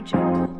jungle.